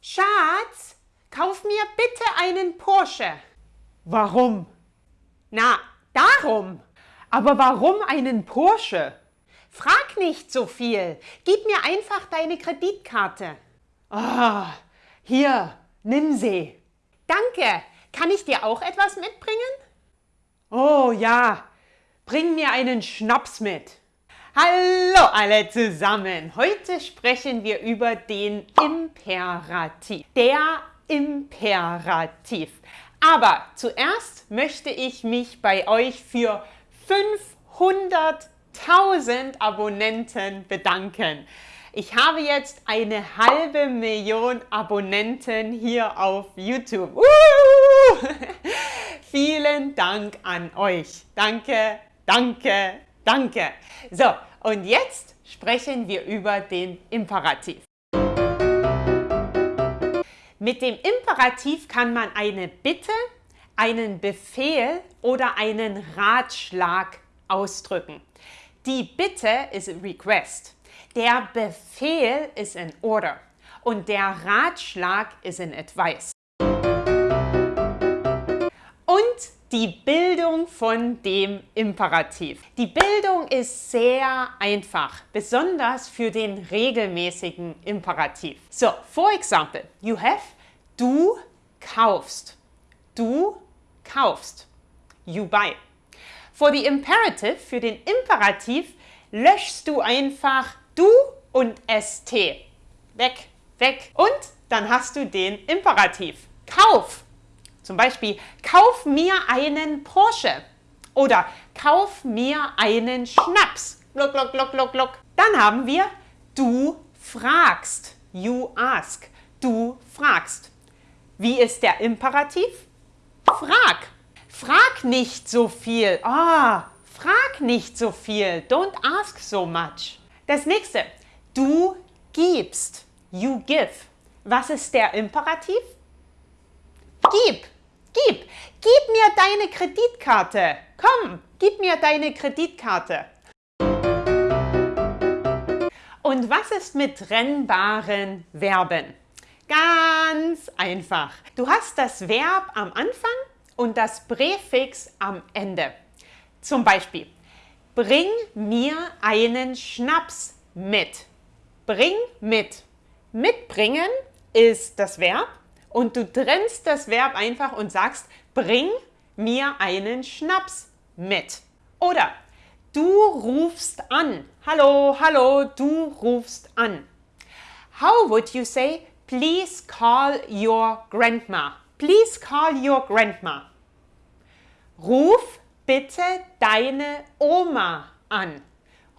Schatz, kauf mir bitte einen Porsche. Warum? Na, darum. Aber warum einen Porsche? Frag nicht so viel. Gib mir einfach deine Kreditkarte. Ah, hier, nimm sie. Danke. Kann ich dir auch etwas mitbringen? Oh ja, bring mir einen Schnaps mit. Hallo alle zusammen. Heute sprechen wir über den Imperativ. Der Imperativ. Aber zuerst möchte ich mich bei euch für 500.000 Abonnenten bedanken. Ich habe jetzt eine halbe Million Abonnenten hier auf YouTube. Vielen Dank an euch. Danke, danke, danke. So, und jetzt sprechen wir über den Imperativ. Mit dem Imperativ kann man eine Bitte, einen Befehl oder einen Ratschlag ausdrücken. Die Bitte ist request. Der Befehl ist ein Order und der Ratschlag ist ein Advice. Die Bildung von dem Imperativ. Die Bildung ist sehr einfach, besonders für den regelmäßigen Imperativ. So, for example, you have du kaufst. Du kaufst. You buy. For the imperative, für den Imperativ, löschst du einfach du und st. Weg, weg. Und dann hast du den Imperativ. Kauf. Zum Beispiel, kauf mir einen Porsche. Oder kauf mir einen Schnaps. Gluck, gluck, gluck, gluck, gluck. Dann haben wir, du fragst. You ask. Du fragst. Wie ist der Imperativ? Frag. Frag nicht so viel. Ah, frag nicht so viel. Don't ask so much. Das nächste, du gibst. You give. Was ist der Imperativ? Gib, gib, gib mir deine Kreditkarte. Komm, gib mir deine Kreditkarte. Und was ist mit trennbaren Verben? Ganz einfach. Du hast das Verb am Anfang und das Präfix am Ende. Zum Beispiel, Bring mir einen Schnaps mit. Bring mit. Mitbringen ist das Verb und du trennst das Verb einfach und sagst, bring mir einen Schnaps mit. Oder du rufst an. Hallo, hallo, du rufst an. How would you say, please call your grandma? Please call your grandma. Ruf bitte deine Oma an.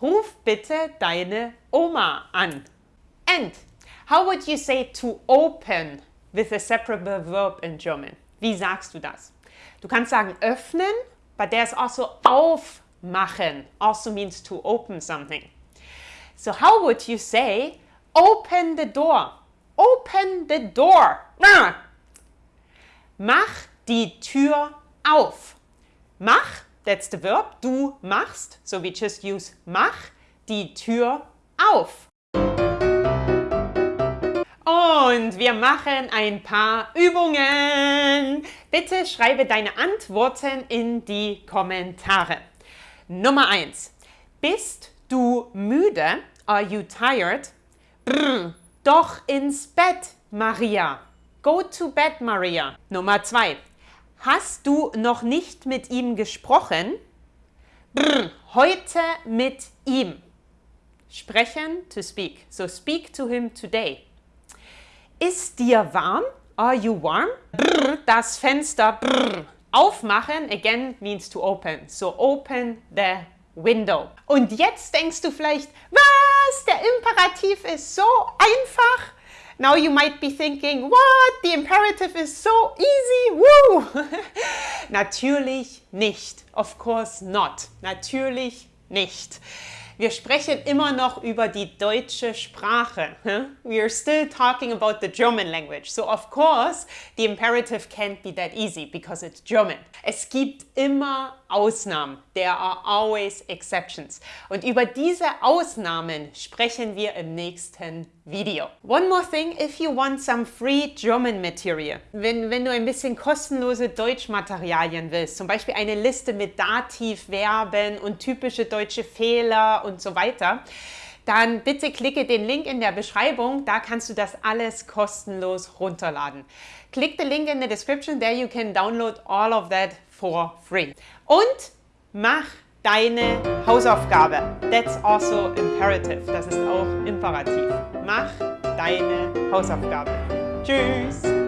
Ruf bitte deine Oma an. And how would you say to open with a separable verb in German? Wie sagst du das? Du kannst sagen öffnen, but there's also aufmachen, also means to open something. So how would you say open the door? Open the door. Mach die Tür auf. Mach, that's the verb, du machst, so we just use mach, die Tür auf. Und wir machen ein paar Übungen. Bitte schreibe deine Antworten in die Kommentare. Nummer 1. Bist du müde? Are you tired? Brr, doch ins Bett, Maria. Go to bed, Maria. Nummer 2. Hast du noch nicht mit ihm gesprochen? Brr, heute mit ihm. Sprechen, to speak. So speak to him today. Ist dir warm? Are you warm? Brr, das Fenster brr. aufmachen, again means to open. So open the window. Und jetzt denkst du vielleicht, was? Der Imperativ ist so einfach. Now you might be thinking, what? The imperative is so easy, woo! Natürlich nicht. Of course not. Natürlich nicht. Wir sprechen immer noch über die deutsche Sprache. We are still talking about the German language. So of course, the imperative can't be that easy because it's German. Es gibt immer Ausnahmen. There are always exceptions. Und über diese Ausnahmen sprechen wir im nächsten Video. One more thing, if you want some free German material, wenn, wenn du ein bisschen kostenlose Deutschmaterialien willst, zum Beispiel eine Liste mit Dativverben und typische deutsche Fehler und so weiter, dann bitte klicke den Link in der Beschreibung, da kannst du das alles kostenlos runterladen. Click the link in the description, there you can download all of that for free. Und mach deine Hausaufgabe. That's also imperative, das ist auch imperativ. Mach deine Hausaufgabe. Tschüss!